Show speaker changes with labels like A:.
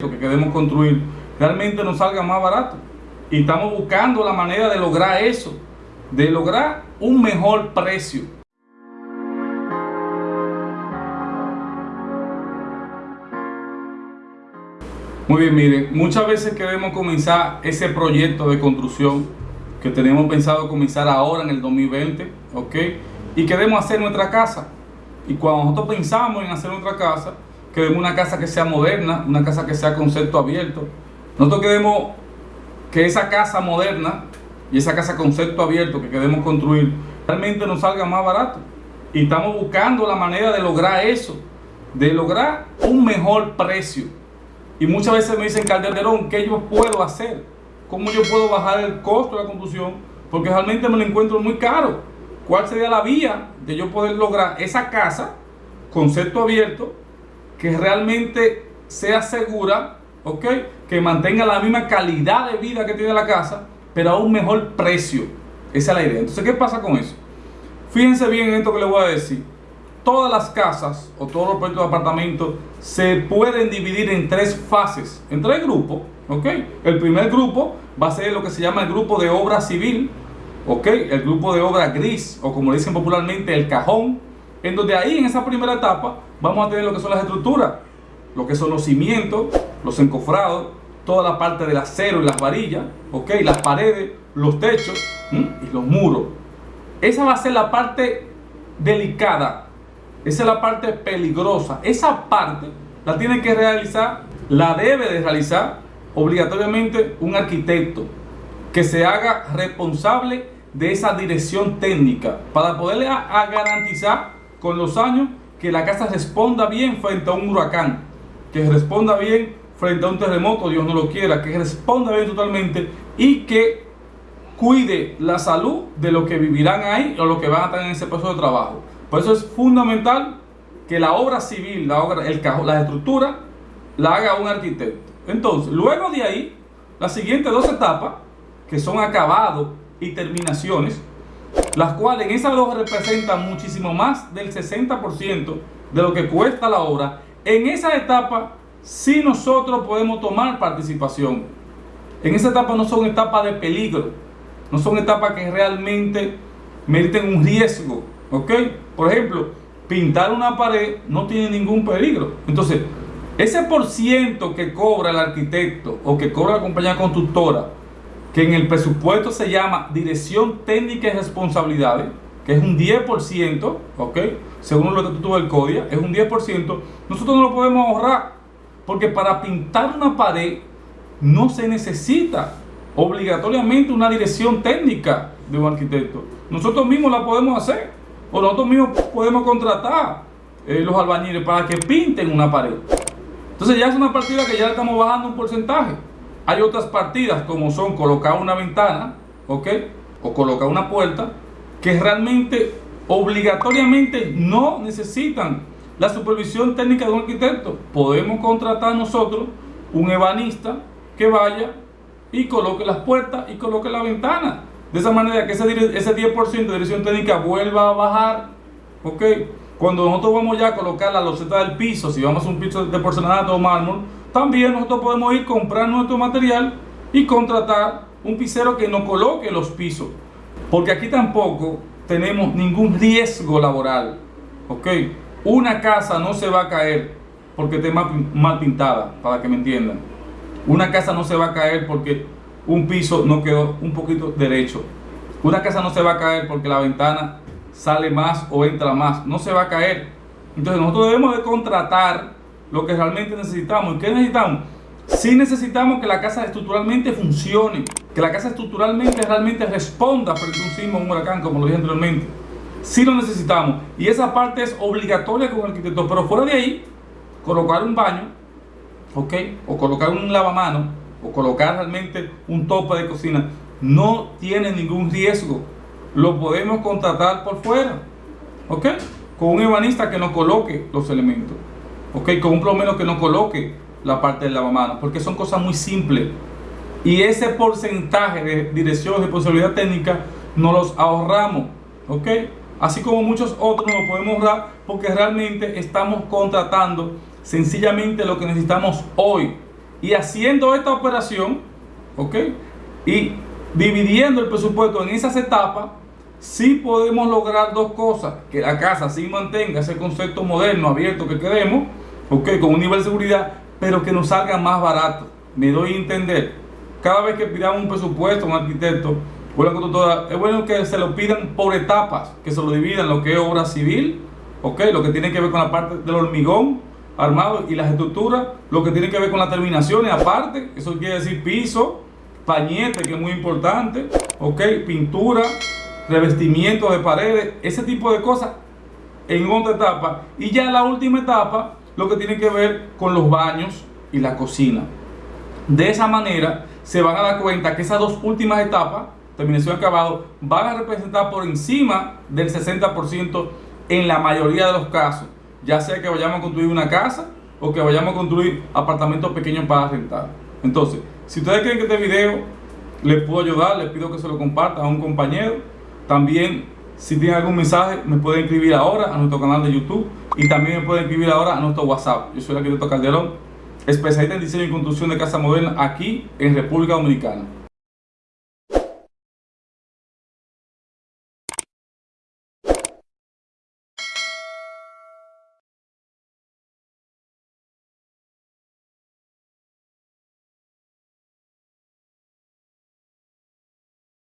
A: que queremos construir realmente nos salga más barato. Y estamos buscando la manera de lograr eso, de lograr un mejor precio. Muy bien, miren, muchas veces queremos comenzar ese proyecto de construcción que tenemos pensado comenzar ahora en el 2020, ¿ok? Y queremos hacer nuestra casa. Y cuando nosotros pensamos en hacer nuestra casa, queremos una casa que sea moderna, una casa que sea concepto abierto. Nosotros queremos que esa casa moderna y esa casa concepto abierto que queremos construir realmente nos salga más barato. Y estamos buscando la manera de lograr eso, de lograr un mejor precio. Y muchas veces me dicen, Calderón, ¿qué yo puedo hacer? ¿Cómo yo puedo bajar el costo de la construcción? Porque realmente me lo encuentro muy caro. ¿Cuál sería la vía de yo poder lograr esa casa, concepto abierto, que realmente sea segura. Que mantenga la misma calidad de vida que tiene la casa, pero a un mejor precio. Esa es la idea. Entonces, ¿qué pasa con eso? Fíjense bien en esto que les voy a decir. Todas las casas o todos los proyectos de apartamentos se pueden dividir en tres fases, en tres grupos. El primer grupo va a ser lo que se llama el grupo de obra civil. El grupo de obra gris, o como dicen popularmente, el cajón, en donde ahí en esa primera etapa vamos a tener lo que son las estructuras, lo que son los cimientos, los encofrados, toda la parte del acero y las varillas, ¿ok? Las paredes, los techos y los muros. Esa va a ser la parte delicada, esa es la parte peligrosa. Esa parte la tiene que realizar, la debe de realizar obligatoriamente un arquitecto que se haga responsable de esa dirección técnica para poderle garantizar con los años que la casa responda bien frente a un huracán, que responda bien frente a un terremoto, Dios no lo quiera, que responda bien totalmente y que cuide la salud de los que vivirán ahí o los que van a estar en ese proceso de trabajo. Por eso es fundamental que la obra civil, la obra, el la estructura, la haga un arquitecto. Entonces, luego de ahí, las siguientes dos etapas, que son acabados y terminaciones, las cuales en esas dos representan muchísimo más del 60% de lo que cuesta la obra, en esa etapa sí nosotros podemos tomar participación. En esa etapa no son etapas de peligro, no son etapas que realmente meriten un riesgo, ¿ok? Por ejemplo, pintar una pared no tiene ningún peligro. Entonces, ese por ciento que cobra el arquitecto o que cobra la compañía constructora que en el presupuesto se llama Dirección Técnica y Responsabilidades, que es un 10%, ¿ok? Según lo que tú del CODIA, es un 10%, nosotros no lo podemos ahorrar, porque para pintar una pared no se necesita obligatoriamente una dirección técnica de un arquitecto. Nosotros mismos la podemos hacer, o nosotros mismos podemos contratar eh, los albañiles para que pinten una pared. Entonces ya es una partida que ya estamos bajando un porcentaje. Hay otras partidas como son colocar una ventana, ¿ok? O colocar una puerta, que realmente obligatoriamente no necesitan la supervisión técnica de un arquitecto. Podemos contratar nosotros un ebanista que vaya y coloque las puertas y coloque la ventana. De esa manera que ese, ese 10% de dirección técnica vuelva a bajar, ¿ok? Cuando nosotros vamos ya a colocar la loseta del piso, si vamos a un piso de porcelanato o mármol, también nosotros podemos ir comprar nuestro material y contratar un pisero que nos coloque los pisos. Porque aquí tampoco tenemos ningún riesgo laboral. ¿Ok? Una casa no se va a caer porque esté mal, pintada, para que me entiendan. Una casa no se va a caer porque un piso no quedó un poquito derecho. Una casa no se va a caer porque la ventana sale más o entra más. No se va a caer. Entonces nosotros debemos de contratar lo que realmente necesitamos. ¿Y qué necesitamos? Sí necesitamos que la casa estructuralmente funcione, que la casa estructuralmente realmente responda frente a un sismo, un huracán, como lo dije anteriormente. Sí lo necesitamos. Y esa parte es obligatoria con el arquitecto. Pero fuera de ahí, colocar un baño, ¿ok? O colocar un lavamano, o colocar realmente un tope de cocina, no tiene ningún riesgo. Lo podemos contratar por fuera, ¿ok? Con un ebanista que nos coloque los elementos. ¿Ok? Con un plomero que no coloque la parte del lavamanos, porque son cosas muy simples. Y ese porcentaje de dirección de responsabilidad técnica nos los ahorramos, ¿ok? Así como muchos otros nos podemos ahorrar porque realmente estamos contratando sencillamente lo que necesitamos hoy. Y haciendo esta operación, ¿ok? Y dividiendo el presupuesto en esas etapas, sí podemos lograr dos cosas. Que la casa sí mantenga ese concepto moderno, abierto que queremos, ¿ok? Con un nivel de seguridad, pero que nos salga más barato. Me doy a entender. Cada vez que pidamos un presupuesto a un arquitecto, es bueno que se lo pidan por etapas, que se lo dividan lo que es obra civil, ¿ok? Lo que tiene que ver con la parte del hormigón armado y las estructuras, lo que tiene que ver con las terminaciones aparte, eso quiere decir piso, pañete, que es muy importante, ¿ok? Pintura, revestimiento de paredes, ese tipo de cosas en otra etapa. Y ya la última etapa, lo que tiene que ver con los baños y la cocina. De esa manera, se van a dar cuenta que esas dos últimas etapas, terminación y acabado, van a representar por encima del 60% en la mayoría de los casos. Ya sea que vayamos a construir una casa o que vayamos a construir apartamentos pequeños para rentar. Entonces, si ustedes creen que este video les puedo ayudar, les pido que se lo compartan a un compañero. También, si tienen algún mensaje, me pueden escribir ahora a nuestro canal de YouTube y también me pueden escribir ahora a nuestro WhatsApp. Yo soy el arquitecto Calderón, especialista en diseño y construcción de casa moderna aquí en República Dominicana.